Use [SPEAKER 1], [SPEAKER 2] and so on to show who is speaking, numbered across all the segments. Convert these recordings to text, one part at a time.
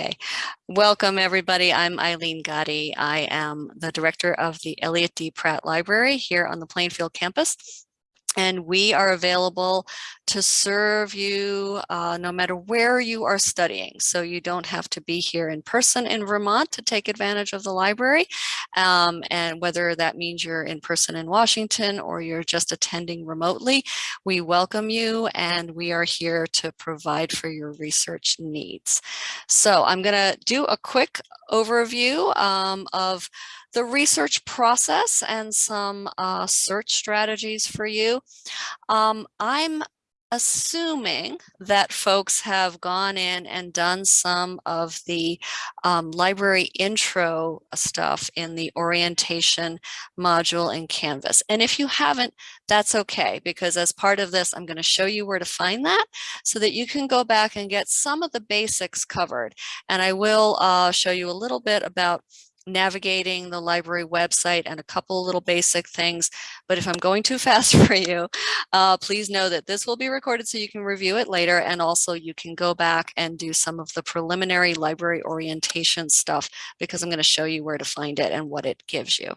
[SPEAKER 1] Okay, welcome everybody. I'm Eileen Gotti. I am the director of the Eliot D. Pratt Library here on the Plainfield campus and we are available to serve you uh, no matter where you are studying. So you don't have to be here in person in Vermont to take advantage of the library. Um, and whether that means you're in person in Washington or you're just attending remotely, we welcome you and we are here to provide for your research needs. So I'm gonna do a quick overview um, of the research process and some uh, search strategies for you. Um, I'm assuming that folks have gone in and done some of the um, library intro stuff in the orientation module in Canvas. And if you haven't, that's okay, because as part of this, I'm going to show you where to find that so that you can go back and get some of the basics covered. And I will uh, show you a little bit about navigating the library website and a couple little basic things. But if I'm going too fast for you, uh, please know that this will be recorded so you can review it later. And also you can go back and do some of the preliminary library orientation stuff because I'm going to show you where to find it and what it gives you.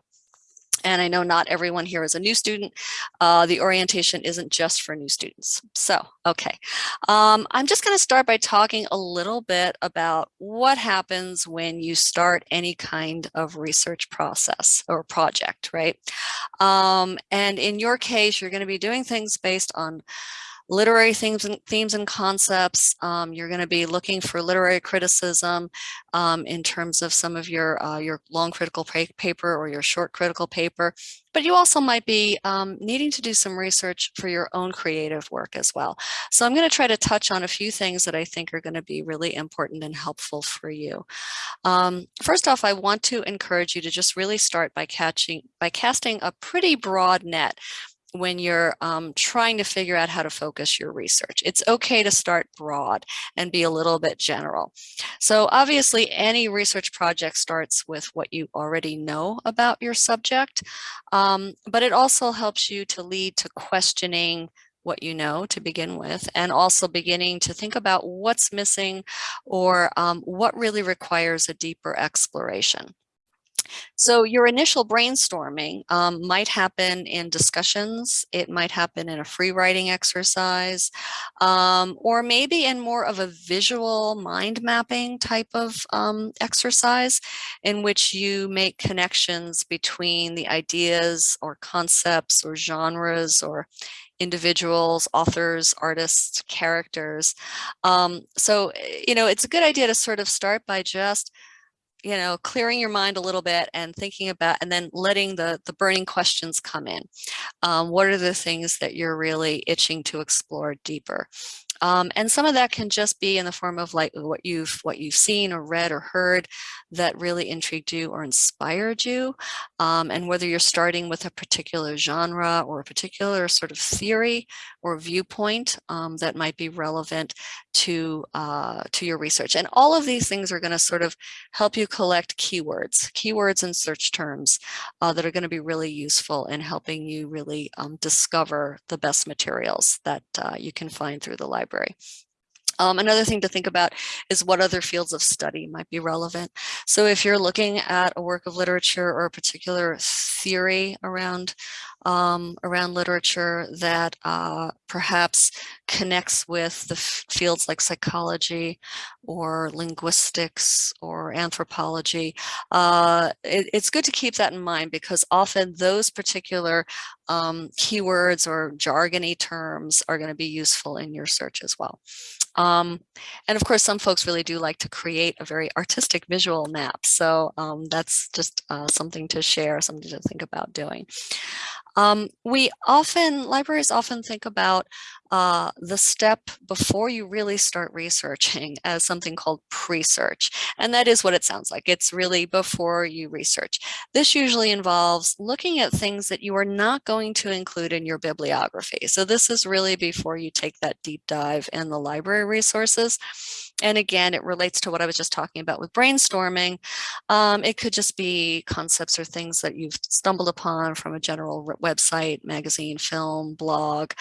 [SPEAKER 1] And I know not everyone here is a new student. Uh, the orientation isn't just for new students. So, okay. Um, I'm just going to start by talking a little bit about what happens when you start any kind of research process or project, right? Um, and in your case, you're going to be doing things based on literary themes and themes and concepts. Um, you're going to be looking for literary criticism um, in terms of some of your uh, your long critical paper or your short critical paper. But you also might be um, needing to do some research for your own creative work as well. So I'm going to try to touch on a few things that I think are going to be really important and helpful for you. Um, first off, I want to encourage you to just really start by catching by casting a pretty broad net when you're um, trying to figure out how to focus your research. It's okay to start broad and be a little bit general. So obviously any research project starts with what you already know about your subject, um, but it also helps you to lead to questioning what you know to begin with, and also beginning to think about what's missing or um, what really requires a deeper exploration. So your initial brainstorming um, might happen in discussions, it might happen in a free writing exercise, um, or maybe in more of a visual mind mapping type of um, exercise in which you make connections between the ideas or concepts or genres or individuals, authors, artists, characters. Um, so, eh, you know, it's a good idea to sort of start by just you know, clearing your mind a little bit and thinking about, and then letting the, the burning questions come in. Um, what are the things that you're really itching to explore deeper? Um, and some of that can just be in the form of like what you've what you've seen or read or heard that really intrigued you or inspired you. Um, and whether you're starting with a particular genre or a particular sort of theory or viewpoint um, that might be relevant to uh, to your research. And all of these things are going to sort of help you collect keywords, keywords and search terms uh, that are going to be really useful in helping you really um, discover the best materials that uh, you can find through the library library. Um, another thing to think about is what other fields of study might be relevant. So if you're looking at a work of literature or a particular theory around um, around literature that uh, perhaps connects with the fields like psychology or linguistics or anthropology. Uh, it, it's good to keep that in mind because often those particular um, keywords or jargony terms are going to be useful in your search as well. Um, and of course, some folks really do like to create a very artistic visual map. So um, that's just uh, something to share, something to think about doing. Um, we often, libraries often think about uh, the step before you really start researching as something called pre-search. And that is what it sounds like. It's really before you research. This usually involves looking at things that you are not going to include in your bibliography. So this is really before you take that deep dive in the library resources. And again, it relates to what I was just talking about with brainstorming. Um, it could just be concepts or things that you've stumbled upon from a general website, magazine, film, blog,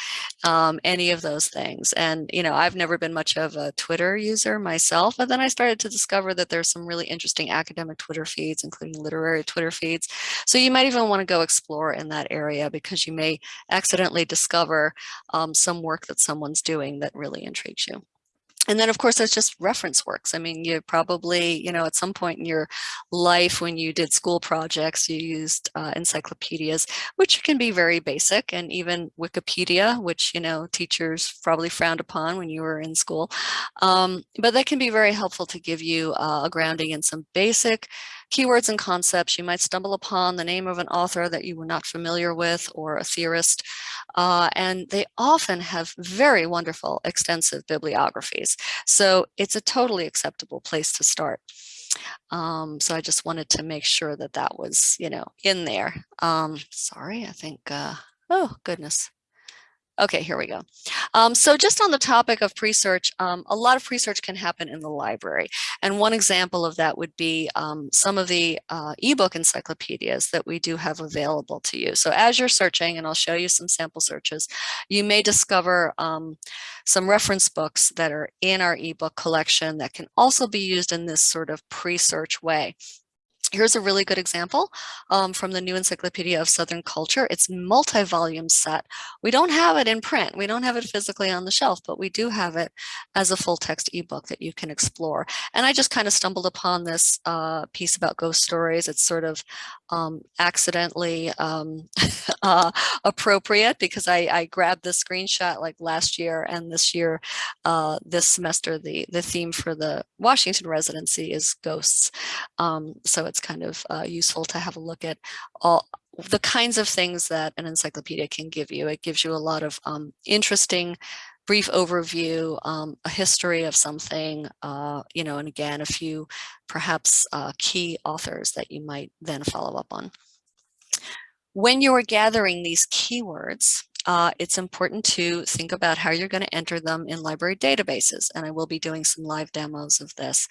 [SPEAKER 1] um, any of those things. And, you know, I've never been much of a Twitter user myself, but then I started to discover that there's some really interesting academic Twitter feeds, including literary Twitter feeds. So you might even want to go explore in that area because you may accidentally discover um, some work that someone's doing that really intrigues you and then of course there's just reference works. I mean, you probably, you know, at some point in your life when you did school projects, you used uh, encyclopedias, which can be very basic and even Wikipedia, which, you know, teachers probably frowned upon when you were in school. Um, but that can be very helpful to give you uh, a grounding in some basic keywords and concepts. You might stumble upon the name of an author that you were not familiar with or a theorist. Uh, and they often have very wonderful extensive bibliographies. So it's a totally acceptable place to start. Um, so I just wanted to make sure that that was, you know, in there. Um, sorry, I think, uh, oh goodness. Okay, here we go. Um, so just on the topic of pre-search, um, a lot of pre-search can happen in the library. And one example of that would be um, some of the uh, ebook encyclopedias that we do have available to you. So as you're searching, and I'll show you some sample searches, you may discover um, some reference books that are in our ebook collection that can also be used in this sort of pre-search way. Here's a really good example um, from the New Encyclopedia of Southern Culture. It's multi-volume set. We don't have it in print. We don't have it physically on the shelf, but we do have it as a full text ebook that you can explore. And I just kind of stumbled upon this uh, piece about ghost stories. It's sort of um, accidentally um, uh, appropriate because I, I, grabbed the screenshot like last year and this year, uh, this semester, the, the theme for the Washington residency is ghosts. Um, so it's kind of uh, useful to have a look at all the kinds of things that an encyclopedia can give you. It gives you a lot of um, interesting brief overview, um, a history of something, uh, you know, and again, a few perhaps uh, key authors that you might then follow up on. When you are gathering these keywords, uh, it's important to think about how you're going to enter them in library databases. And I will be doing some live demos of this.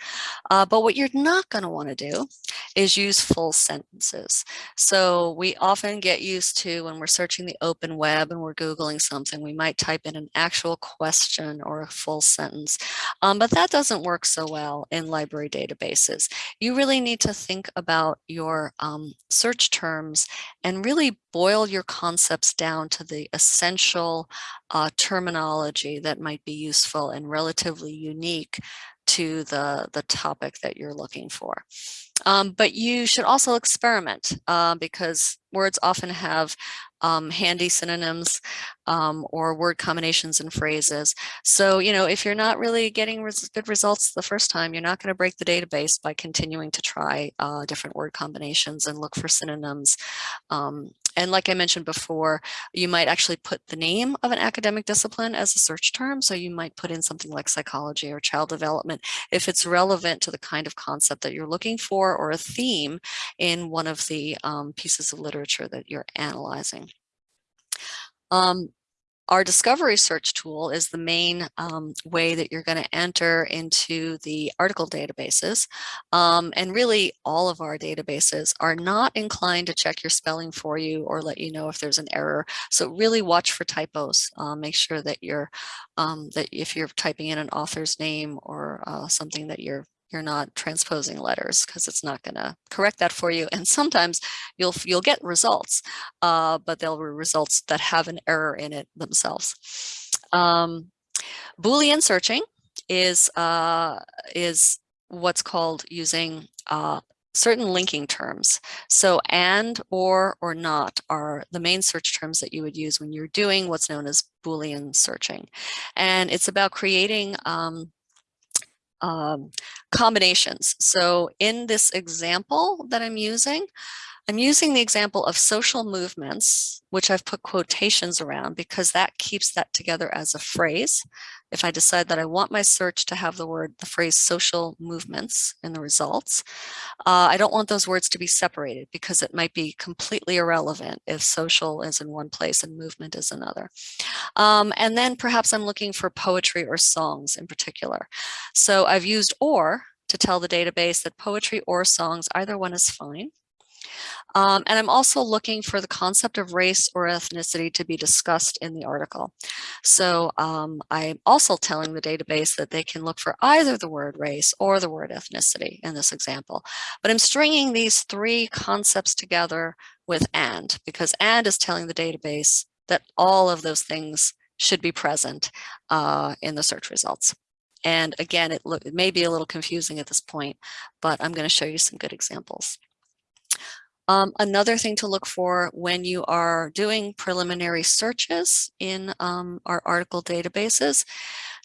[SPEAKER 1] Uh, but what you're not going to want to do is use full sentences. So we often get used to when we're searching the open web and we're Googling something, we might type in an actual question or a full sentence. Um, but that doesn't work so well in library databases. You really need to think about your um, search terms and really boil your concepts down to the essential uh, terminology that might be useful and relatively unique to the, the topic that you're looking for. Um, but you should also experiment uh, because words often have um, handy synonyms um, or word combinations and phrases. So, you know, if you're not really getting res good results the first time, you're not going to break the database by continuing to try uh, different word combinations and look for synonyms um, and like I mentioned before, you might actually put the name of an academic discipline as a search term. So you might put in something like psychology or child development if it's relevant to the kind of concept that you're looking for or a theme in one of the um, pieces of literature that you're analyzing. Um, our discovery search tool is the main um, way that you're going to enter into the article databases. Um, and really all of our databases are not inclined to check your spelling for you or let you know if there's an error. So really watch for typos. Uh, make sure that you're um, that if you're typing in an author's name or uh, something that you're you're not transposing letters because it's not going to correct that for you. And sometimes you'll you'll get results, uh, but they'll be results that have an error in it themselves. Um, Boolean searching is uh, is what's called using uh, certain linking terms. So and, or, or not are the main search terms that you would use when you're doing what's known as Boolean searching. And it's about creating um, um, combinations. So in this example that I'm using, I'm using the example of social movements, which I've put quotations around because that keeps that together as a phrase. If I decide that I want my search to have the word, the phrase social movements in the results, uh, I don't want those words to be separated because it might be completely irrelevant if social is in one place and movement is another. Um, and then perhaps I'm looking for poetry or songs in particular. So I've used or to tell the database that poetry or songs, either one is fine. Um, and I'm also looking for the concept of race or ethnicity to be discussed in the article. So um, I'm also telling the database that they can look for either the word race or the word ethnicity in this example. But I'm stringing these three concepts together with AND because AND is telling the database that all of those things should be present uh, in the search results. And again, it, it may be a little confusing at this point, but I'm going to show you some good examples. Um, another thing to look for when you are doing preliminary searches in um, our article databases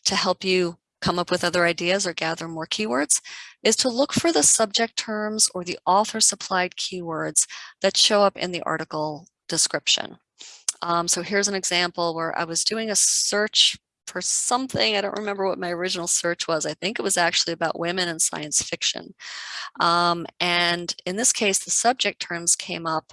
[SPEAKER 1] to help you come up with other ideas or gather more keywords is to look for the subject terms or the author supplied keywords that show up in the article description. Um, so here's an example where I was doing a search for something. I don't remember what my original search was. I think it was actually about women in science fiction. Um, and in this case, the subject terms came up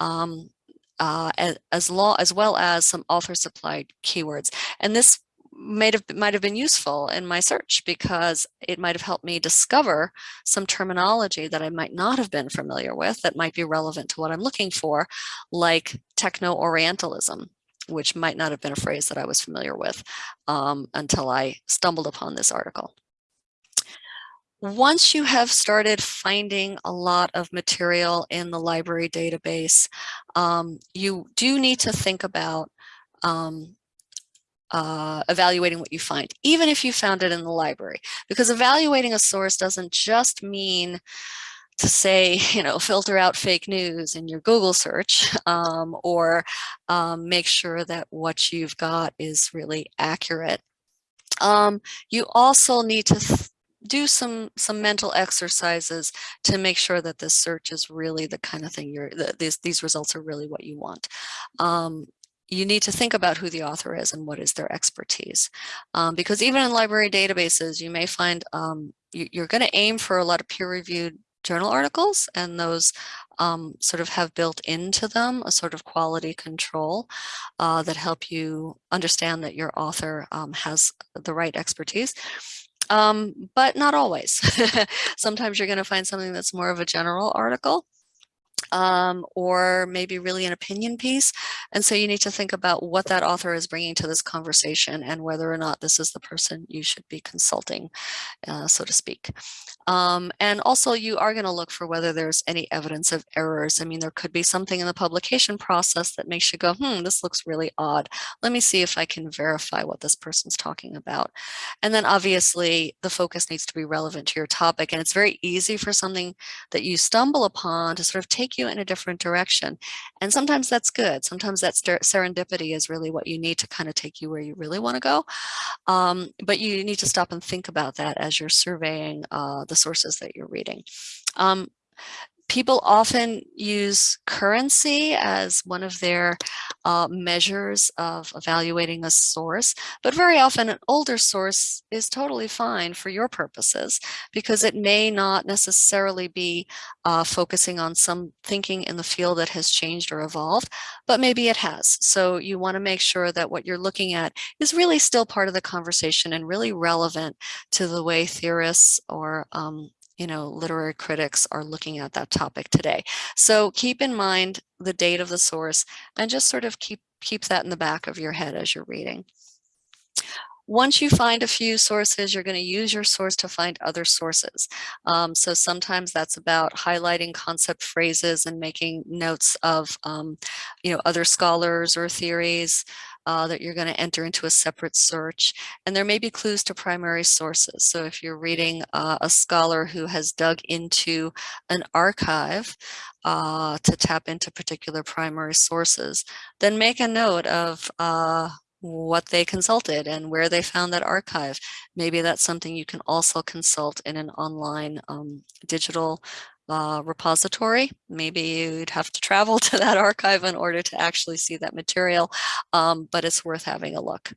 [SPEAKER 1] um, uh, as, as, as well as some author supplied keywords. And this might have might have been useful in my search because it might have helped me discover some terminology that I might not have been familiar with that might be relevant to what I'm looking for, like techno-orientalism which might not have been a phrase that I was familiar with um, until I stumbled upon this article. Once you have started finding a lot of material in the library database, um, you do need to think about um, uh, evaluating what you find, even if you found it in the library, because evaluating a source doesn't just mean to say, you know, filter out fake news in your Google search um, or um, make sure that what you've got is really accurate. Um, you also need to do some some mental exercises to make sure that this search is really the kind of thing you're that these these results are really what you want um, you need to think about who the author is and what is their expertise um, because even in library databases you may find um, you, are going to aim for a lot of peer-reviewed journal articles and those um, sort of have built into them a sort of quality control uh, that help you understand that your author um, has the right expertise. Um, but not always. Sometimes you're going to find something that's more of a general article um, or maybe really an opinion piece. And so you need to think about what that author is bringing to this conversation and whether or not this is the person you should be consulting, uh, so to speak. Um, and also you are going to look for whether there's any evidence of errors. I mean, there could be something in the publication process that makes you go, hmm, this looks really odd. Let me see if I can verify what this person's talking about. And then obviously the focus needs to be relevant to your topic. And it's very easy for something that you stumble upon to sort of take you in a different direction. And sometimes that's good. Sometimes that serendipity is really what you need to kind of take you where you really want to go. Um, but you need to stop and think about that as you're surveying uh, the sources that you're reading. Um, people often use currency as one of their uh, measures of evaluating a source, but very often an older source is totally fine for your purposes because it may not necessarily be uh, focusing on some thinking in the field that has changed or evolved, but maybe it has. So you want to make sure that what you're looking at is really still part of the conversation and really relevant to the way theorists or um, you know, literary critics are looking at that topic today. So keep in mind the date of the source and just sort of keep, keep that in the back of your head as you're reading. Once you find a few sources, you're going to use your source to find other sources. Um, so sometimes that's about highlighting concept phrases and making notes of, um, you know, other scholars or theories uh, that you're going to enter into a separate search. And there may be clues to primary sources. So if you're reading uh, a scholar who has dug into an archive uh, to tap into particular primary sources, then make a note of uh, what they consulted and where they found that archive. Maybe that's something you can also consult in an online um, digital uh, repository. Maybe you'd have to travel to that archive in order to actually see that material, um, but it's worth having a look.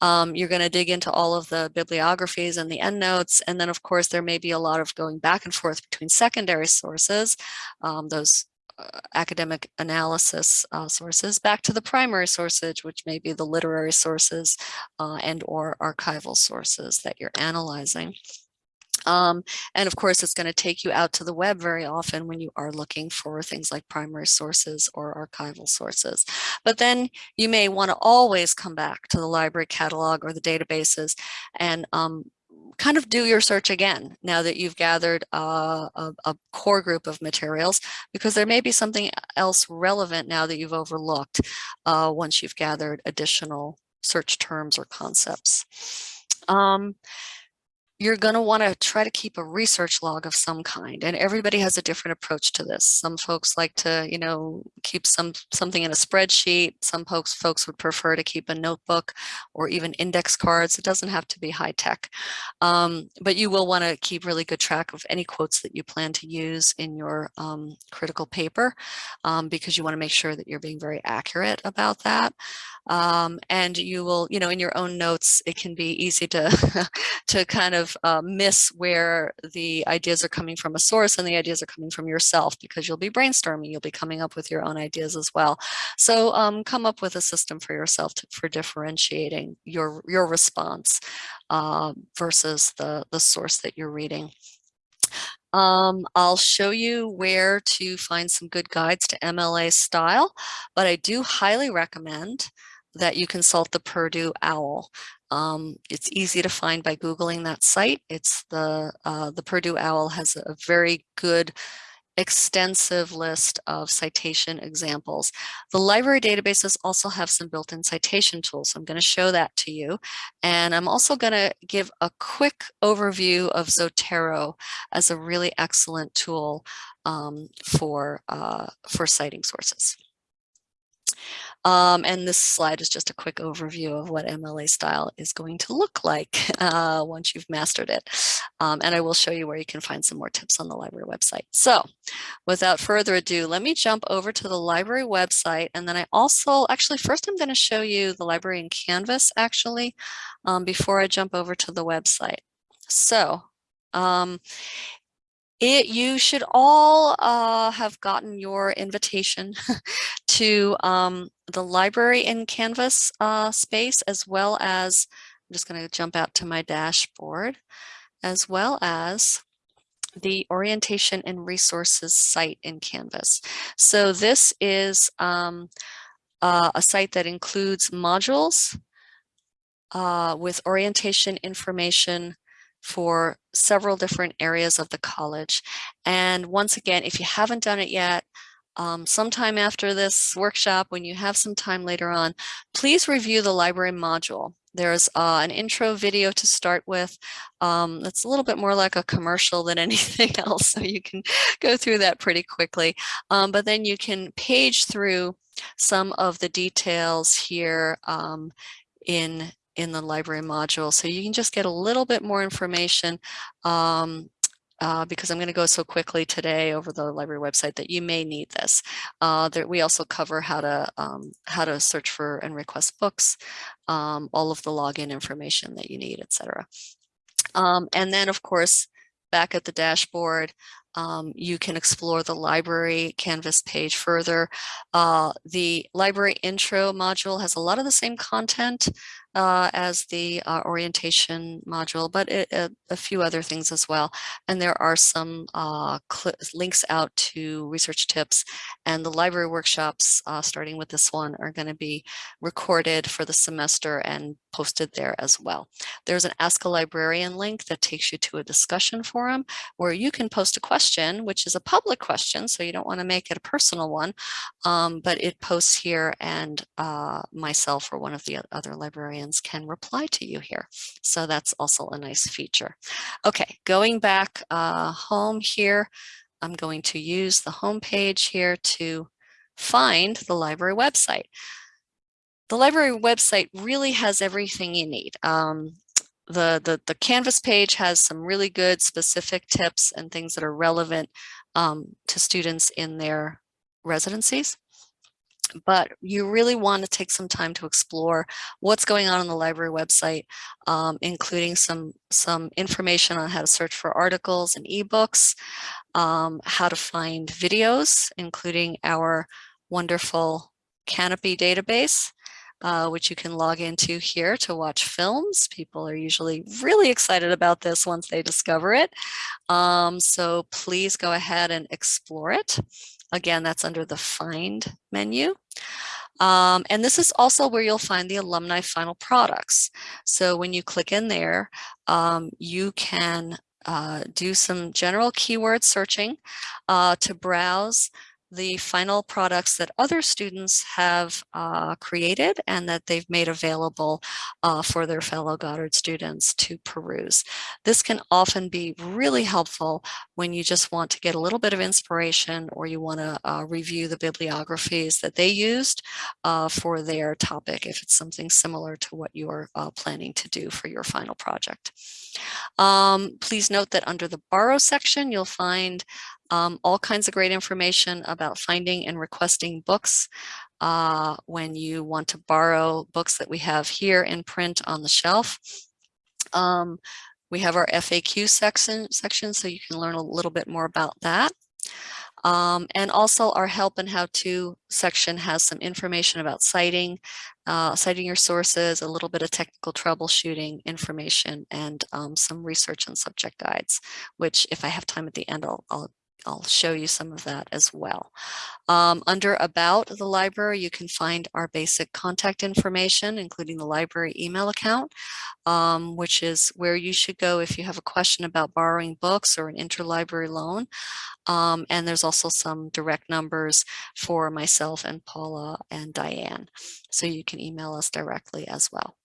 [SPEAKER 1] Um, you're going to dig into all of the bibliographies and the endnotes, and then of course there may be a lot of going back and forth between secondary sources, um, those uh, academic analysis uh, sources back to the primary sources, which may be the literary sources uh, and or archival sources that you're analyzing. Um, and of course, it's going to take you out to the web very often when you are looking for things like primary sources or archival sources. But then you may want to always come back to the library catalog or the databases and um, kind of do your search again now that you've gathered uh, a, a, core group of materials because there may be something else relevant now that you've overlooked uh, once you've gathered additional search terms or concepts. Um, you're going to want to try to keep a research log of some kind and everybody has a different approach to this. Some folks like to you know keep some something in a spreadsheet. Some folks folks would prefer to keep a notebook or even index cards. It doesn't have to be high tech. Um, but you will want to keep really good track of any quotes that you plan to use in your um, critical paper um, because you want to make sure that you're being very accurate about that. Um, and you will you know in your own notes it can be easy to to kind of uh, miss where the ideas are coming from a source and the ideas are coming from yourself because you'll be brainstorming, you'll be coming up with your own ideas as well. So um, come up with a system for yourself to, for differentiating your, your response uh, versus the, the source that you're reading. Um, I'll show you where to find some good guides to MLA style, but I do highly recommend that you consult the Purdue OWL. Um, it's easy to find by Googling that site. It's the, uh, the Purdue OWL has a very good extensive list of citation examples. The library databases also have some built-in citation tools. I'm going to show that to you. And I'm also going to give a quick overview of Zotero as a really excellent tool um, for, uh, for citing sources. Um, and this slide is just a quick overview of what MLA style is going to look like uh, once you've mastered it. Um, and I will show you where you can find some more tips on the library website. So without further ado, let me jump over to the library website. And then I also, actually, first I'm going to show you the library in Canvas, actually, um, before I jump over to the website. So um, it, you should all uh, have gotten your invitation to um, the library in Canvas uh, space, as well as, I'm just going to jump out to my dashboard, as well as the orientation and resources site in Canvas. So this is um, uh, a site that includes modules uh, with orientation information for several different areas of the college. And once again, if you haven't done it yet, um, sometime after this workshop, when you have some time later on, please review the library module. There's uh, an intro video to start with. Um, that's a little bit more like a commercial than anything else, so you can go through that pretty quickly. Um, but then you can page through some of the details here um, in in the library module. So you can just get a little bit more information um, uh, because I'm going to go so quickly today over the library website that you may need this. Uh, there, we also cover how to um, how to search for and request books, um, all of the login information that you need, etc. Um, and then, of course, back at the dashboard, um, you can explore the library canvas page further. Uh, the library intro module has a lot of the same content uh, as the uh, orientation module, but it, it, a few other things as well. And there are some uh, links out to research tips and the library workshops, uh, starting with this one, are going to be recorded for the semester and posted there as well. There's an Ask a Librarian link that takes you to a discussion forum where you can post a question, which is a public question, so you don't want to make it a personal one, um, but it posts here and uh, myself or one of the other librarians can reply to you here. So that's also a nice feature. Okay, going back uh, home here, I'm going to use the home page here to find the library website. The library website really has everything you need. Um, the, the, the Canvas page has some really good specific tips and things that are relevant um, to students in their residencies but you really want to take some time to explore what's going on on the library website, um, including some, some information on how to search for articles and ebooks, um, how to find videos, including our wonderful Canopy database, uh, which you can log into here to watch films. People are usually really excited about this once they discover it. Um, so please go ahead and explore it. Again, that's under the Find menu. Um, and this is also where you'll find the alumni final products. So when you click in there, um, you can uh, do some general keyword searching uh, to browse the final products that other students have uh, created and that they've made available uh, for their fellow Goddard students to peruse. This can often be really helpful when you just want to get a little bit of inspiration or you want to uh, review the bibliographies that they used uh, for their topic if it's something similar to what you're uh, planning to do for your final project. Um, please note that under the borrow section, you'll find um, all kinds of great information about finding and requesting books uh, when you want to borrow books that we have here in print on the shelf. Um, we have our FAQ section, section, so you can learn a little bit more about that. Um, and also our help and how to section has some information about citing, uh, citing your sources, a little bit of technical troubleshooting information, and um, some research and subject guides, which if I have time at the end, I'll, I'll I'll show you some of that as well. Um, under About the library, you can find our basic contact information, including the library email account, um, which is where you should go if you have a question about borrowing books or an interlibrary loan. Um, and there's also some direct numbers for myself and Paula and Diane. So you can email us directly as well.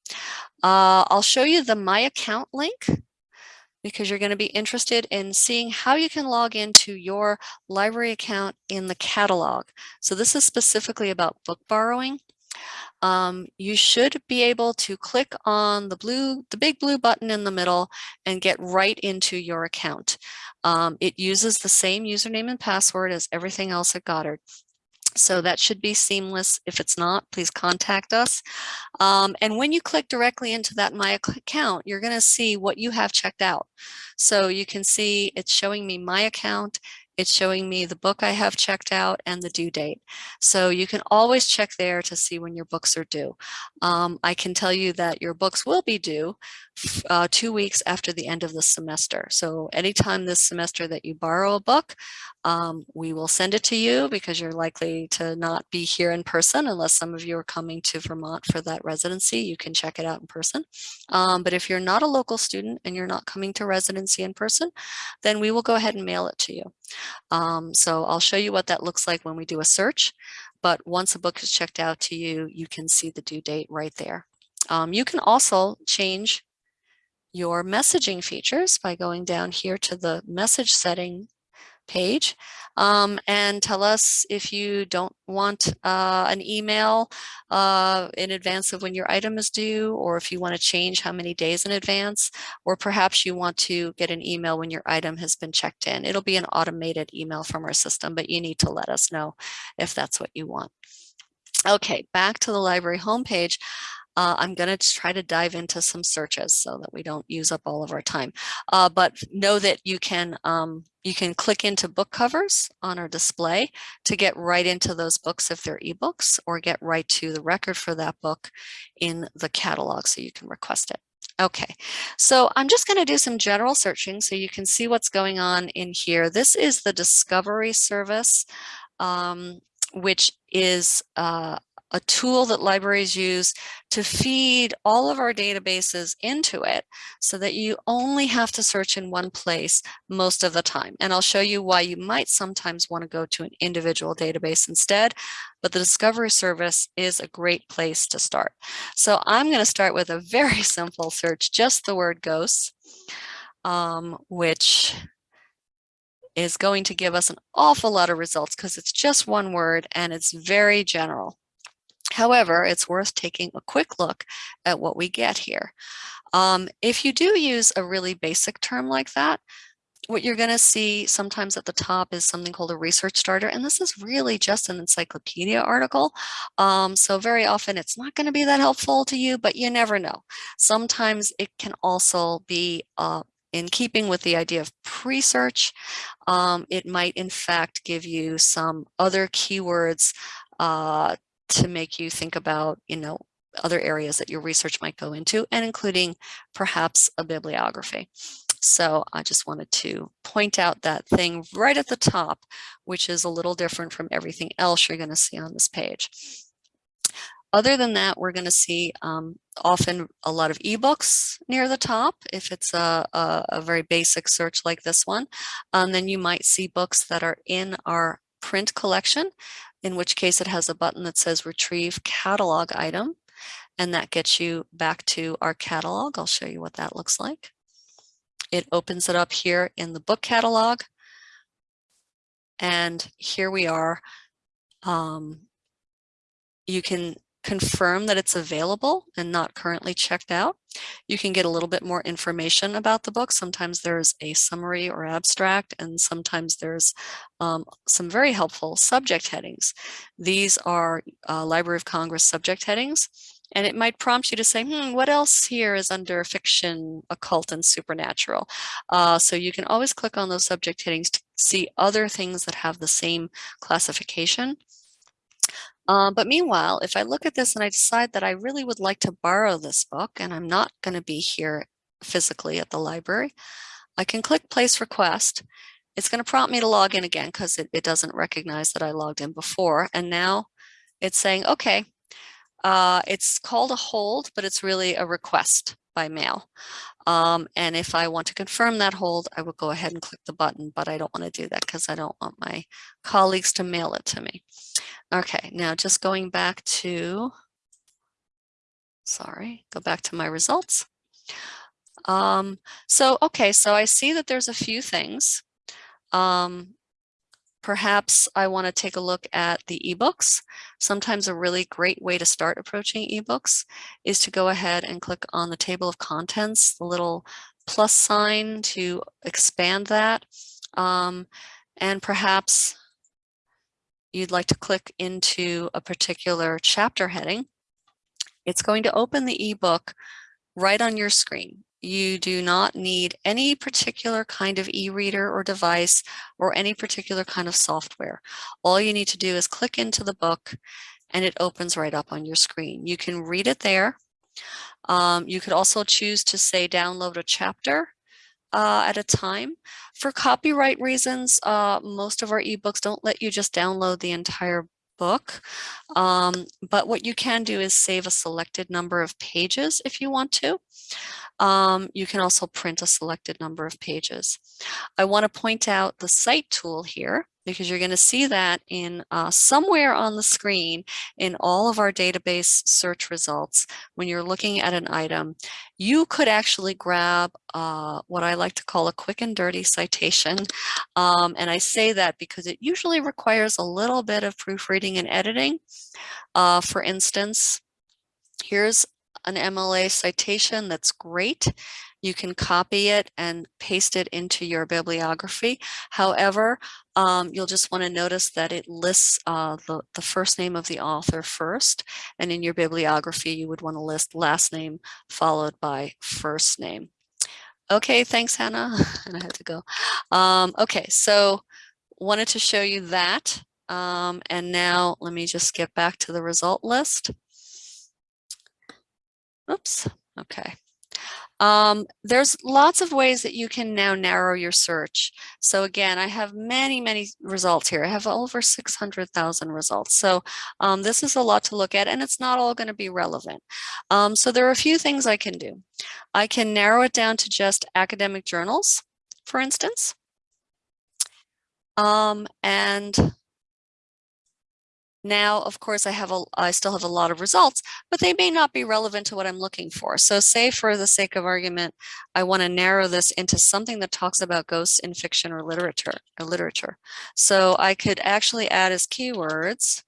[SPEAKER 1] Uh, I'll show you the My Account link because you're going to be interested in seeing how you can log into your library account in the catalog. So this is specifically about book borrowing. Um, you should be able to click on the blue, the big blue button in the middle and get right into your account. Um, it uses the same username and password as everything else at Goddard. So that should be seamless. If it's not, please contact us. Um, and when you click directly into that My Account, you're going to see what you have checked out. So you can see it's showing me my account it's showing me the book I have checked out and the due date. So you can always check there to see when your books are due. Um, I can tell you that your books will be due uh, two weeks after the end of the semester. So anytime this semester that you borrow a book, um, we will send it to you because you're likely to not be here in person unless some of you are coming to Vermont for that residency. You can check it out in person. Um, but if you're not a local student and you're not coming to residency in person, then we will go ahead and mail it to you. Um, so I'll show you what that looks like when we do a search. But once a book is checked out to you, you can see the due date right there. Um, you can also change your messaging features by going down here to the message setting page um, and tell us if you don't want uh, an email uh, in advance of when your item is due or if you want to change how many days in advance or perhaps you want to get an email when your item has been checked in. It'll be an automated email from our system but you need to let us know if that's what you want. Okay, back to the library homepage. Uh, I'm going to try to dive into some searches so that we don't use up all of our time. Uh, but know that you can um, you can click into book covers on our display to get right into those books if they're ebooks or get right to the record for that book in the catalog so you can request it. Okay, so I'm just going to do some general searching so you can see what's going on in here. This is the Discovery Service, um, which is uh, a tool that libraries use to feed all of our databases into it so that you only have to search in one place most of the time. And I'll show you why you might sometimes want to go to an individual database instead, but the Discovery Service is a great place to start. So I'm going to start with a very simple search, just the word ghosts, um, which is going to give us an awful lot of results because it's just one word and it's very general. However, it's worth taking a quick look at what we get here. Um, if you do use a really basic term like that, what you're going to see sometimes at the top is something called a research starter. And this is really just an encyclopedia article. Um, so very often it's not going to be that helpful to you, but you never know. Sometimes it can also be uh, in keeping with the idea of pre-search. Um, it might in fact give you some other keywords uh, to make you think about, you know, other areas that your research might go into and including perhaps a bibliography. So I just wanted to point out that thing right at the top, which is a little different from everything else you're going to see on this page. Other than that, we're going to see um, often a lot of ebooks near the top. If it's a, a, a very basic search like this one, um, then you might see books that are in our print collection, in which case it has a button that says retrieve catalog item. And that gets you back to our catalog. I'll show you what that looks like. It opens it up here in the book catalog. And here we are. Um, you can confirm that it's available and not currently checked out. You can get a little bit more information about the book. Sometimes there's a summary or abstract, and sometimes there's um, some very helpful subject headings. These are uh, Library of Congress subject headings. And it might prompt you to say, hmm, what else here is under fiction, occult, and supernatural? Uh, so you can always click on those subject headings to see other things that have the same classification. Um, but meanwhile, if I look at this and I decide that I really would like to borrow this book and I'm not going to be here physically at the library, I can click place request. It's going to prompt me to log in again because it, it doesn't recognize that I logged in before. And now it's saying, okay, uh, it's called a hold, but it's really a request by mail. Um, and if I want to confirm that hold, I will go ahead and click the button, but I don't want to do that because I don't want my colleagues to mail it to me. Okay, now just going back to, sorry, go back to my results. Um, so, okay, so I see that there's a few things. Um, Perhaps I want to take a look at the ebooks. Sometimes a really great way to start approaching ebooks is to go ahead and click on the table of contents, the little plus sign to expand that. Um, and perhaps you'd like to click into a particular chapter heading. It's going to open the ebook right on your screen. You do not need any particular kind of e-reader or device or any particular kind of software. All you need to do is click into the book and it opens right up on your screen. You can read it there. Um, you could also choose to say download a chapter uh, at a time. For copyright reasons, uh, most of our ebooks don't let you just download the entire book. Um, but what you can do is save a selected number of pages if you want to. Um, you can also print a selected number of pages. I want to point out the cite tool here because you're going to see that in uh, somewhere on the screen in all of our database search results when you're looking at an item you could actually grab uh, what I like to call a quick and dirty citation um, and I say that because it usually requires a little bit of proofreading and editing uh, for instance here's an MLA citation, that's great. You can copy it and paste it into your bibliography. However, um, you'll just want to notice that it lists uh, the, the first name of the author first, and in your bibliography, you would want to list last name followed by first name. Okay, thanks, Hannah. and I had to go. Um, okay, so wanted to show you that. Um, and now let me just get back to the result list. Oops, okay. Um, there's lots of ways that you can now narrow your search. So again, I have many, many results here. I have over 600,000 results. So um, this is a lot to look at and it's not all going to be relevant. Um, so there are a few things I can do. I can narrow it down to just academic journals, for instance. Um, and now, of course, I have a, I still have a lot of results, but they may not be relevant to what I'm looking for. So say for the sake of argument, I want to narrow this into something that talks about ghosts in fiction or literature or literature. So I could actually add as keywords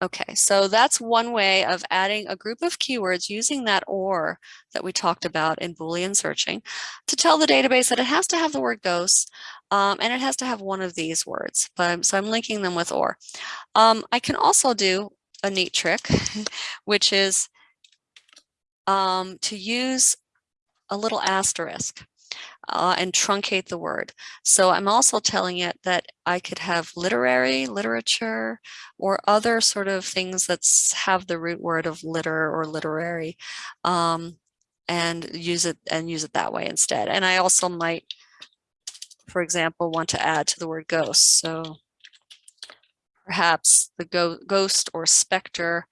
[SPEAKER 1] Okay, so that's one way of adding a group of keywords using that OR that we talked about in Boolean searching to tell the database that it has to have the word ghost um, and it has to have one of these words. But so I'm linking them with OR. Um, I can also do a neat trick, which is um, to use a little asterisk uh, and truncate the word. So I'm also telling it that I could have literary, literature, or other sort of things that have the root word of liter or literary um, and use it and use it that way instead. And I also might, for example, want to add to the word ghost. So perhaps the go ghost or specter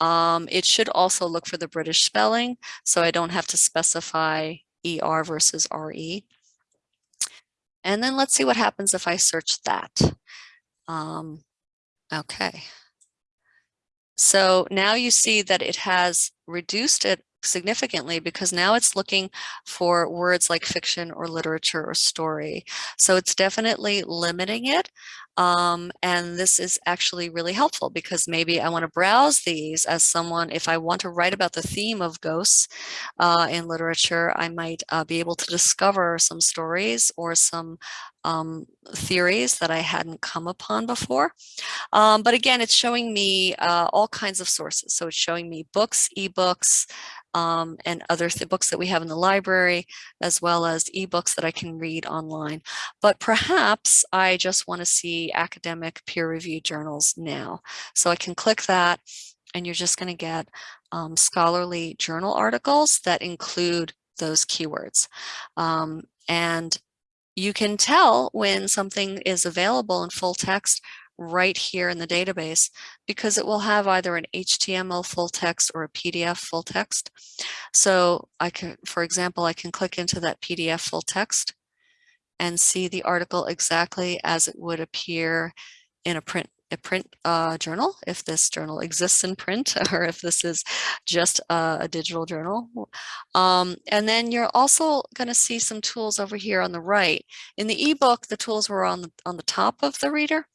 [SPEAKER 1] um, it should also look for the British spelling, so I don't have to specify ER versus RE. And then let's see what happens if I search that. Um, okay. So now you see that it has reduced it significantly because now it's looking for words like fiction or literature or story. So it's definitely limiting it. Um, and this is actually really helpful because maybe I want to browse these as someone, if I want to write about the theme of ghosts uh, in literature, I might uh, be able to discover some stories or some um, theories that I hadn't come upon before. Um, but again, it's showing me uh, all kinds of sources. So it's showing me books, ebooks, um, and other books that we have in the library, as well as ebooks that I can read online. But perhaps I just want to see academic peer-reviewed journals now. So I can click that and you're just going to get um, scholarly journal articles that include those keywords. Um, and you can tell when something is available in full text right here in the database because it will have either an HTML full text or a PDF full text. So I can, for example, I can click into that PDF full text and see the article exactly as it would appear in a print a print uh, journal, if this journal exists in print, or if this is just a, a digital journal. Um, and then you're also going to see some tools over here on the right. In the ebook, the tools were on the, on the top of the reader.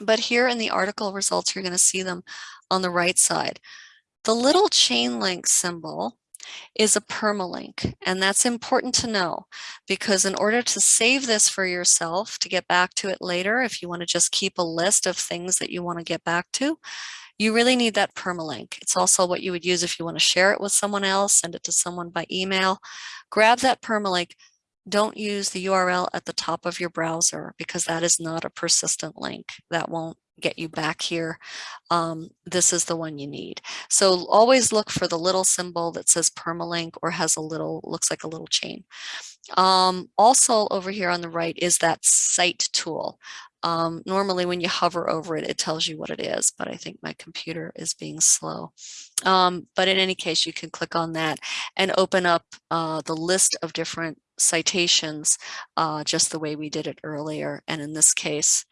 [SPEAKER 1] But here in the article results, you're going to see them on the right side. The little chain link symbol is a permalink. And that's important to know because in order to save this for yourself, to get back to it later, if you want to just keep a list of things that you want to get back to, you really need that permalink. It's also what you would use if you want to share it with someone else, send it to someone by email. Grab that permalink, don't use the URL at the top of your browser because that is not a persistent link. That won't get you back here. Um, this is the one you need. So always look for the little symbol that says permalink or has a little, looks like a little chain. Um, also over here on the right is that cite tool. Um, normally when you hover over it, it tells you what it is, but I think my computer is being slow. Um, but in any case, you can click on that and open up uh, the list of different citations uh, just the way we did it earlier. And in this case,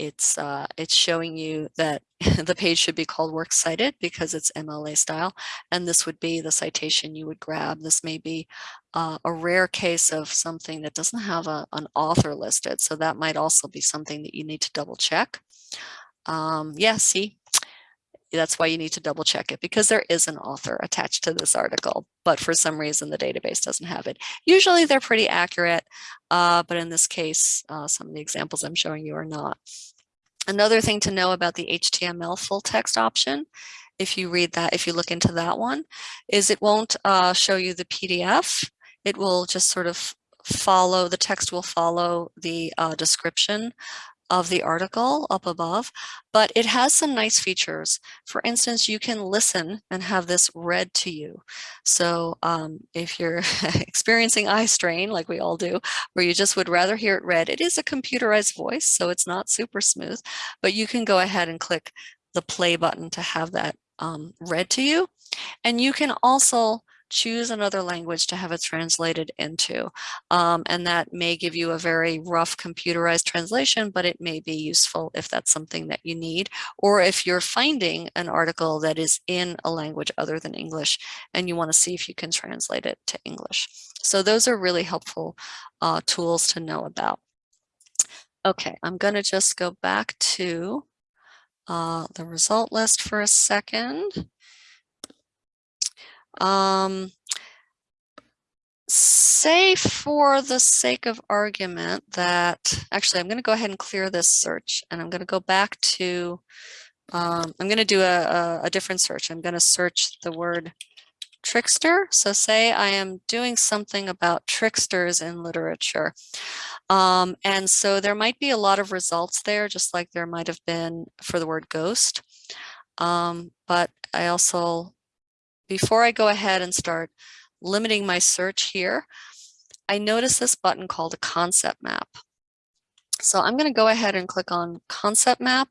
[SPEAKER 1] it's uh, it's showing you that the page should be called works cited because it's MLA style. And this would be the citation you would grab. This may be uh, a rare case of something that doesn't have a, an author listed. So that might also be something that you need to double check. Um, yeah, see, that's why you need to double check it because there is an author attached to this article, but for some reason the database doesn't have it. Usually they're pretty accurate, uh, but in this case, uh, some of the examples I'm showing you are not. Another thing to know about the HTML full text option, if you read that, if you look into that one, is it won't uh, show you the PDF. It will just sort of follow, the text will follow the uh, description of the article up above, but it has some nice features. For instance, you can listen and have this read to you. So um, if you're experiencing eye strain, like we all do, where you just would rather hear it read, it is a computerized voice, so it's not super smooth, but you can go ahead and click the play button to have that um, read to you. And you can also choose another language to have it translated into. Um, and that may give you a very rough computerized translation, but it may be useful if that's something that you need, or if you're finding an article that is in a language other than English, and you wanna see if you can translate it to English. So those are really helpful uh, tools to know about. Okay, I'm gonna just go back to uh, the result list for a second. Um, say for the sake of argument that, actually, I'm going to go ahead and clear this search and I'm going to go back to, um, I'm going to do a, a, a different search. I'm going to search the word trickster. So say I am doing something about tricksters in literature. Um, and so there might be a lot of results there, just like there might have been for the word ghost. Um, but I also, before I go ahead and start limiting my search here, I notice this button called a concept map. So I'm going to go ahead and click on concept map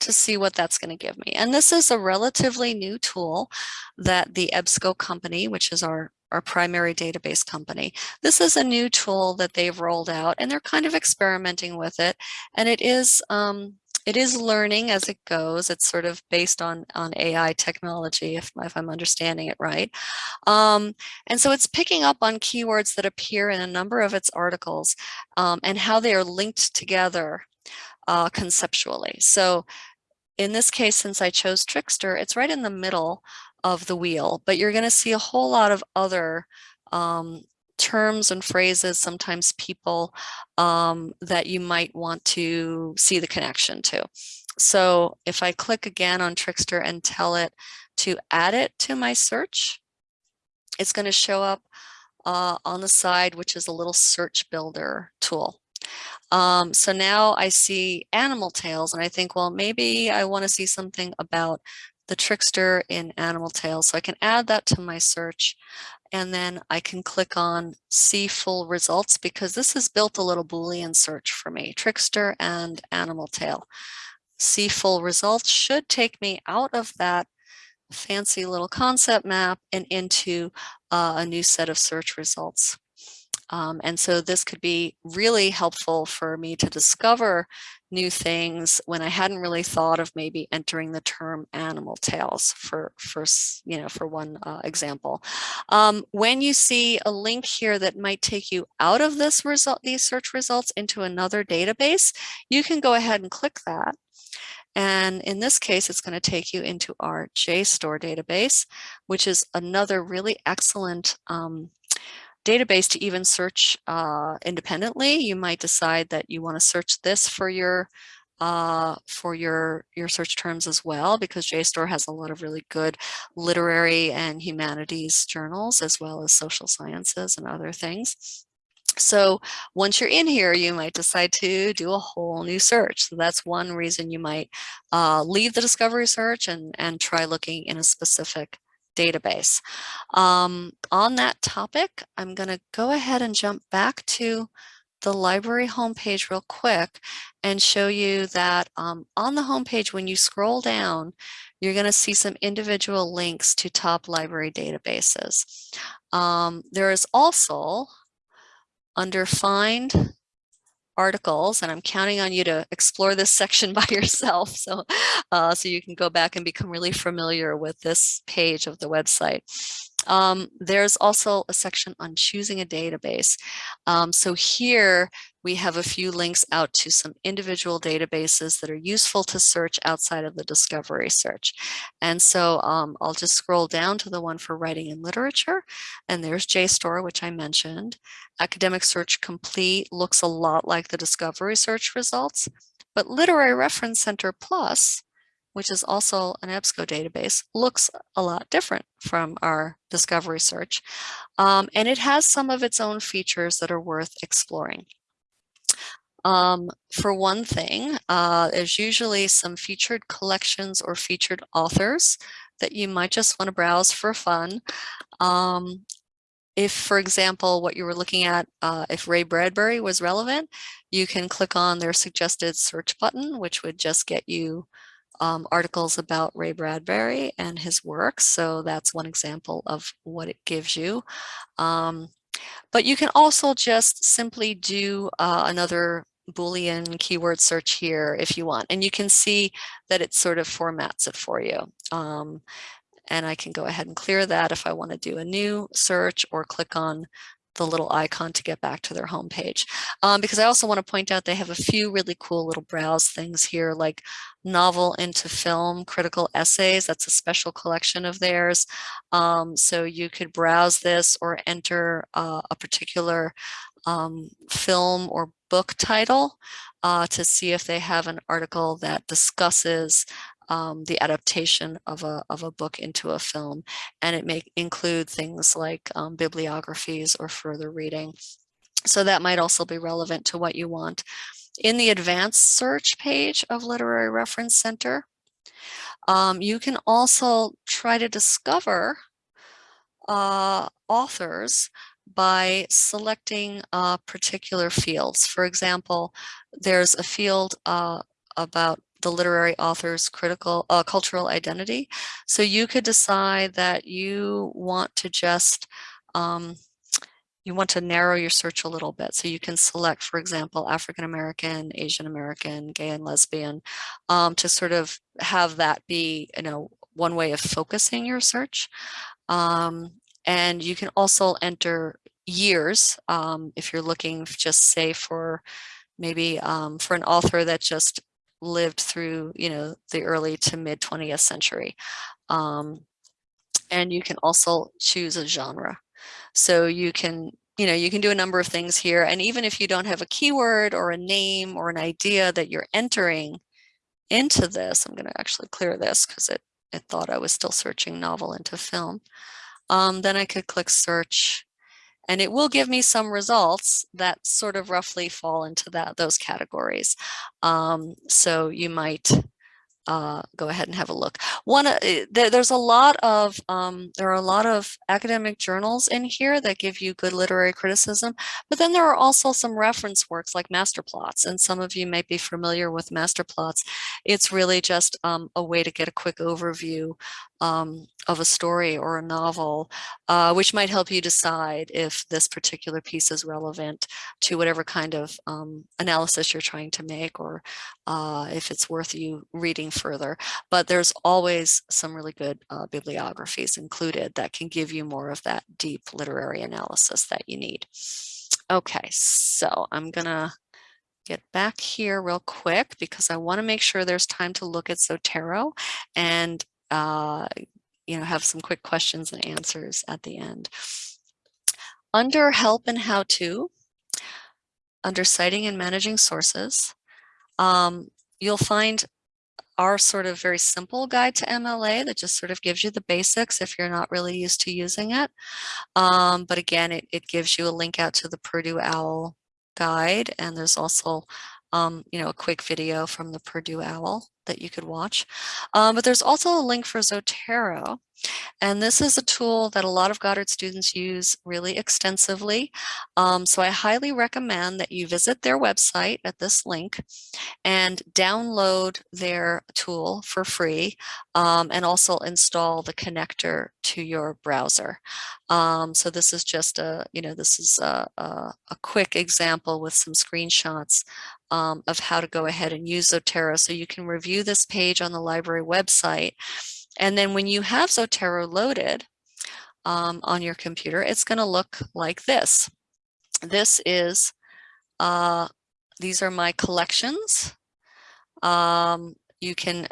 [SPEAKER 1] to see what that's going to give me. And this is a relatively new tool that the EBSCO company, which is our, our primary database company, this is a new tool that they've rolled out and they're kind of experimenting with it. And it is um, it is learning as it goes. It's sort of based on, on AI technology, if, if I'm understanding it right. Um, and so it's picking up on keywords that appear in a number of its articles um, and how they are linked together uh, conceptually. So in this case, since I chose Trickster, it's right in the middle of the wheel, but you're going to see a whole lot of other um, terms and phrases, sometimes people um, that you might want to see the connection to. So if I click again on Trickster and tell it to add it to my search, it's going to show up uh, on the side, which is a little search builder tool. Um, so now I see animal tales and I think, well, maybe I want to see something about the trickster in animal tales. So I can add that to my search and then I can click on see full results because this has built a little Boolean search for me, trickster and animal tale. See full results should take me out of that fancy little concept map and into uh, a new set of search results. Um, and so this could be really helpful for me to discover new things when I hadn't really thought of maybe entering the term animal tales for, for you know, for one uh, example. Um, when you see a link here that might take you out of this result, these search results into another database, you can go ahead and click that. And in this case, it's going to take you into our JSTOR database, which is another really excellent um, database to even search uh, independently. You might decide that you want to search this for your uh, for your your search terms as well, because JSTOR has a lot of really good literary and humanities journals, as well as social sciences and other things. So once you're in here, you might decide to do a whole new search. So that's one reason you might uh, leave the discovery search and, and try looking in a specific database. Um, on that topic, I'm going to go ahead and jump back to the library homepage real quick and show you that um, on the homepage, when you scroll down, you're going to see some individual links to top library databases. Um, there is also, under Find articles and I'm counting on you to explore this section by yourself so uh, so you can go back and become really familiar with this page of the website. Um, there's also a section on choosing a database. Um, so here we have a few links out to some individual databases that are useful to search outside of the discovery search. And so um, I'll just scroll down to the one for writing and literature. And there's JSTOR, which I mentioned. Academic Search Complete looks a lot like the discovery search results, but Literary Reference Center Plus which is also an EBSCO database, looks a lot different from our discovery search. Um, and it has some of its own features that are worth exploring. Um, for one thing, uh, there's usually some featured collections or featured authors that you might just want to browse for fun. Um, if, for example, what you were looking at, uh, if Ray Bradbury was relevant, you can click on their suggested search button, which would just get you um, articles about Ray Bradbury and his work. So that's one example of what it gives you. Um, but you can also just simply do uh, another Boolean keyword search here if you want. And you can see that it sort of formats it for you. Um, and I can go ahead and clear that if I want to do a new search or click on the little icon to get back to their homepage. Um, because I also want to point out they have a few really cool little browse things here like novel into film critical essays. That's a special collection of theirs. Um, so you could browse this or enter uh, a particular um, film or book title uh, to see if they have an article that discusses um, the adaptation of a, of a book into a film. And it may include things like um, bibliographies or further reading. So that might also be relevant to what you want. In the advanced search page of Literary Reference Center, um, you can also try to discover uh, authors by selecting uh, particular fields. For example, there's a field uh, about the literary author's critical uh, cultural identity. So you could decide that you want to just um, you want to narrow your search a little bit. So you can select, for example, African American, Asian American, gay and lesbian, um, to sort of have that be, you know, one way of focusing your search. Um, and you can also enter years um, if you're looking just say for maybe um, for an author that just lived through, you know, the early to mid 20th century. Um, and you can also choose a genre. So you can, you know, you can do a number of things here. And even if you don't have a keyword or a name or an idea that you're entering into this, I'm going to actually clear this because it, it thought I was still searching novel into film. Um, then I could click search and it will give me some results that sort of roughly fall into that those categories. Um, so you might uh, go ahead and have a look. One, uh, there, there's a lot of, um, there are a lot of academic journals in here that give you good literary criticism, but then there are also some reference works like Masterplots, and some of you might be familiar with Masterplots. It's really just um, a way to get a quick overview um, of a story or a novel, uh, which might help you decide if this particular piece is relevant to whatever kind of um, analysis you're trying to make or uh, if it's worth you reading further. But there's always some really good uh, bibliographies included that can give you more of that deep literary analysis that you need. Okay, so I'm gonna get back here real quick because I want to make sure there's time to look at Zotero and uh, you know, have some quick questions and answers at the end. Under help and how to, under citing and managing sources, um, you'll find our sort of very simple guide to MLA that just sort of gives you the basics if you're not really used to using it. Um, but again, it, it gives you a link out to the Purdue OWL guide and there's also um, you know, a quick video from the Purdue OWL that you could watch. Um, but there's also a link for Zotero. And this is a tool that a lot of Goddard students use really extensively. Um, so I highly recommend that you visit their website at this link and download their tool for free um, and also install the connector to your browser. Um, so this is just a, you know, this is a, a, a quick example with some screenshots um, of how to go ahead and use Zotero. So you can review this page on the library website. And then when you have Zotero loaded um, on your computer, it's going to look like this. This is, uh, these are my collections. Um, you can,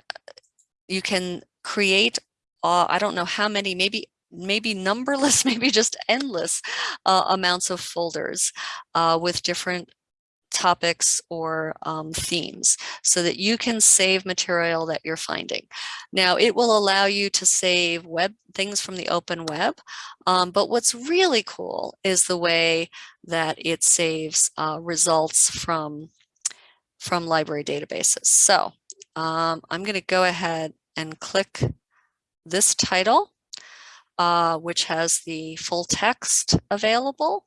[SPEAKER 1] you can create, uh, I don't know how many, maybe maybe numberless, maybe just endless uh, amounts of folders uh, with different topics or um, themes so that you can save material that you're finding. Now it will allow you to save web things from the open web, um, but what's really cool is the way that it saves uh, results from, from library databases. So um, I'm going to go ahead and click this title, uh, which has the full text available.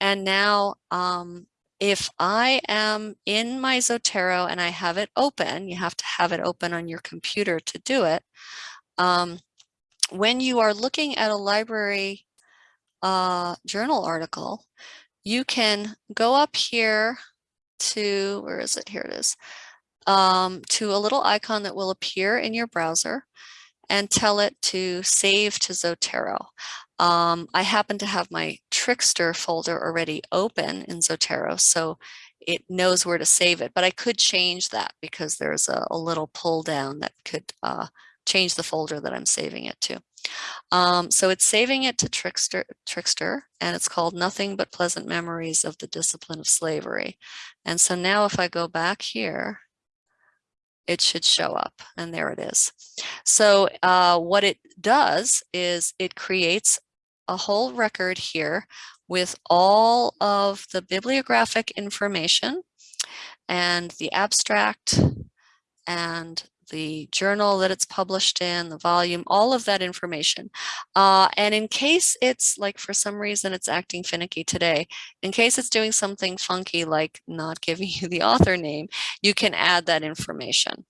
[SPEAKER 1] And now um, if I am in my Zotero and I have it open, you have to have it open on your computer to do it. Um, when you are looking at a library uh, journal article, you can go up here to, where is it? Here it is, um, to a little icon that will appear in your browser and tell it to save to Zotero. Um, I happen to have my Trickster folder already open in Zotero, so it knows where to save it, but I could change that because there's a, a little pull down that could uh, change the folder that I'm saving it to. Um, so it's saving it to Trickster, Trickster, and it's called Nothing But Pleasant Memories of the Discipline of Slavery. And so now if I go back here, it should show up and there it is. So uh, what it does is it creates a whole record here with all of the bibliographic information and the abstract and the journal that it's published in, the volume, all of that information. Uh, and in case it's like for some reason it's acting finicky today, in case it's doing something funky like not giving you the author name, you can add that information.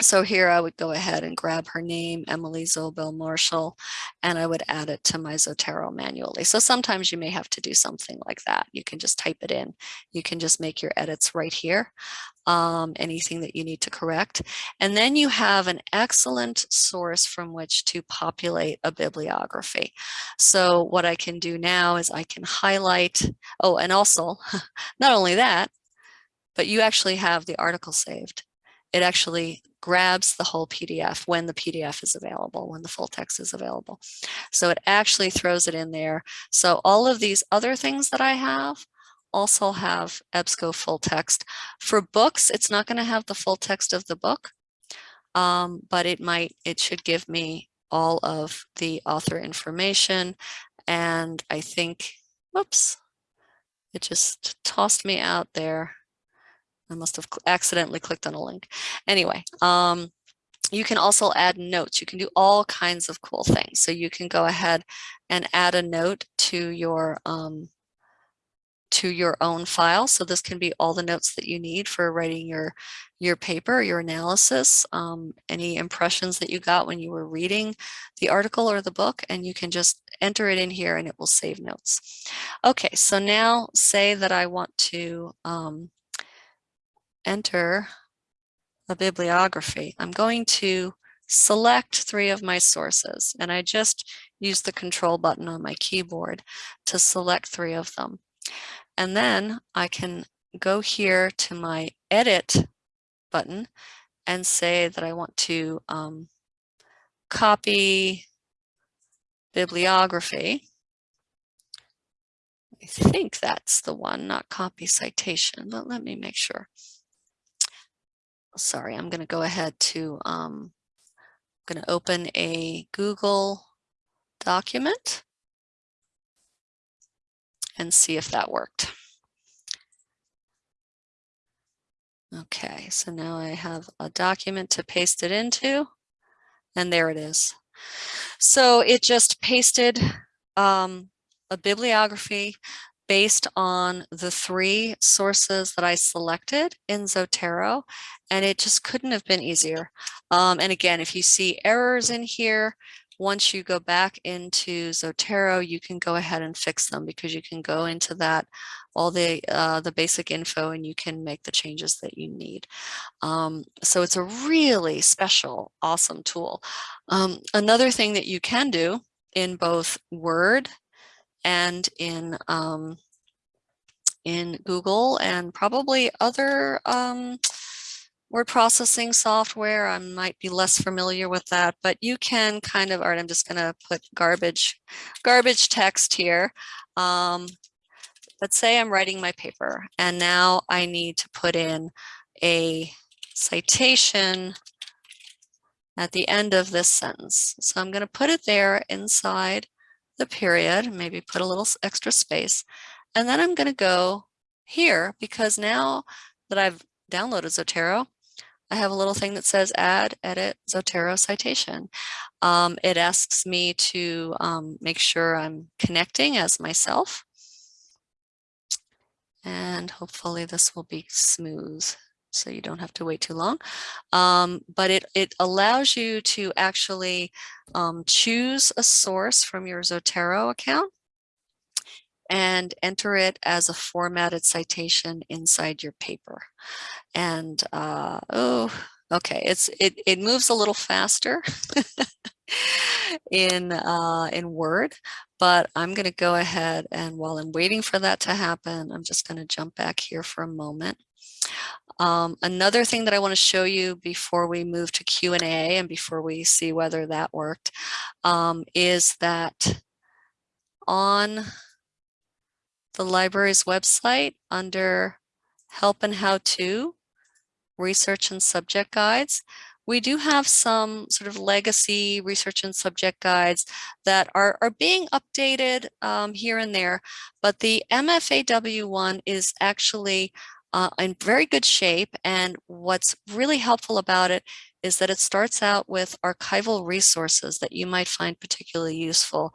[SPEAKER 1] So here I would go ahead and grab her name, Emily Zobel Marshall, and I would add it to my Zotero manually. So sometimes you may have to do something like that. You can just type it in. You can just make your edits right here, um, anything that you need to correct. And then you have an excellent source from which to populate a bibliography. So what I can do now is I can highlight, oh, and also, not only that, but you actually have the article saved it actually grabs the whole PDF when the PDF is available, when the full text is available. So it actually throws it in there. So all of these other things that I have also have EBSCO full text. For books, it's not going to have the full text of the book, um, but it might, it should give me all of the author information. And I think, whoops, it just tossed me out there. I must have accidentally clicked on a link. Anyway, um, you can also add notes. You can do all kinds of cool things. So you can go ahead and add a note to your um, to your own file. So this can be all the notes that you need for writing your your paper, your analysis, um, any impressions that you got when you were reading the article or the book, and you can just enter it in here and it will save notes. Okay, so now say that I want to um, enter a bibliography, I'm going to select three of my sources and I just use the control button on my keyboard to select three of them. And then I can go here to my edit button and say that I want to um, copy bibliography. I think that's the one, not copy citation, but let me make sure sorry, I'm going to go ahead to, um, I'm going to open a Google document and see if that worked. Okay, so now I have a document to paste it into, and there it is. So it just pasted um, a bibliography based on the three sources that I selected in Zotero, and it just couldn't have been easier. Um, and again, if you see errors in here, once you go back into Zotero, you can go ahead and fix them because you can go into that, all the, uh, the basic info and you can make the changes that you need. Um, so it's a really special, awesome tool. Um, another thing that you can do in both Word and in um, in Google and probably other um, word processing software. I might be less familiar with that, but you can kind of, all right, I'm just going to put garbage, garbage text here. Um, let's say I'm writing my paper and now I need to put in a citation at the end of this sentence. So I'm going to put it there inside the period, maybe put a little extra space. And then I'm going to go here because now that I've downloaded Zotero, I have a little thing that says add, edit, Zotero citation. Um, it asks me to um, make sure I'm connecting as myself. And hopefully this will be smooth so you don't have to wait too long. Um, but it, it allows you to actually um, choose a source from your Zotero account and enter it as a formatted citation inside your paper. And uh, oh, okay, it's it, it moves a little faster in uh, in Word, but I'm going to go ahead and while I'm waiting for that to happen, I'm just going to jump back here for a moment. Um, another thing that I want to show you before we move to Q&A and before we see whether that worked um, is that on the library's website under help and how to research and subject guides. We do have some sort of legacy research and subject guides that are, are being updated um, here and there, but the MFAW one is actually uh, in very good shape. And what's really helpful about it is that it starts out with archival resources that you might find particularly useful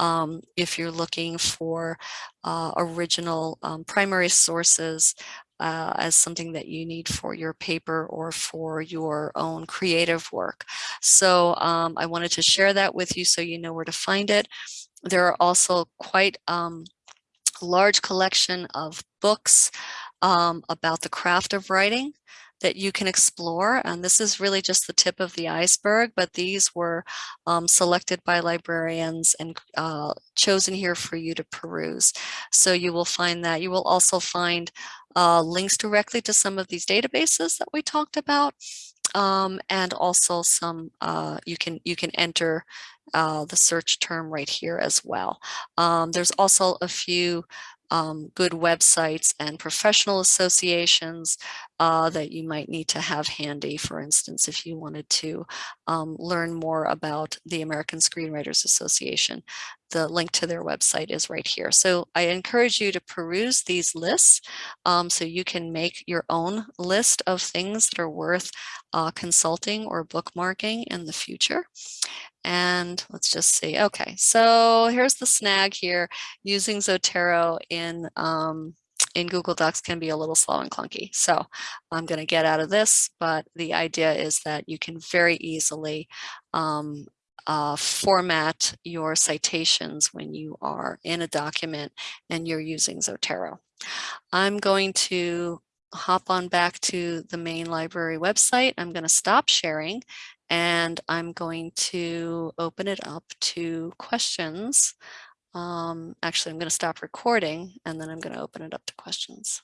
[SPEAKER 1] um, if you're looking for uh, original um, primary sources uh, as something that you need for your paper or for your own creative work. So um, I wanted to share that with you so you know where to find it. There are also quite um, large collection of books um, about the craft of writing that you can explore. And this is really just the tip of the iceberg, but these were um, selected by librarians and uh, chosen here for you to peruse. So you will find that. You will also find uh, links directly to some of these databases that we talked about. Um, and also some, uh, you can you can enter uh, the search term right here as well. Um, there's also a few um, good websites and professional associations uh, that you might need to have handy, for instance, if you wanted to um, learn more about the American Screenwriters Association. The link to their website is right here. So I encourage you to peruse these lists um, so you can make your own list of things that are worth uh, consulting or bookmarking in the future. And let's just see. Okay, so here's the snag here. Using Zotero in um, in Google Docs can be a little slow and clunky. So I'm going to get out of this, but the idea is that you can very easily um, uh, format your citations when you are in a document and you're using Zotero. I'm going to hop on back to the main library website. I'm going to stop sharing and I'm going to open it up to questions. Um, actually, I'm going to stop recording and then I'm going to open it up to questions.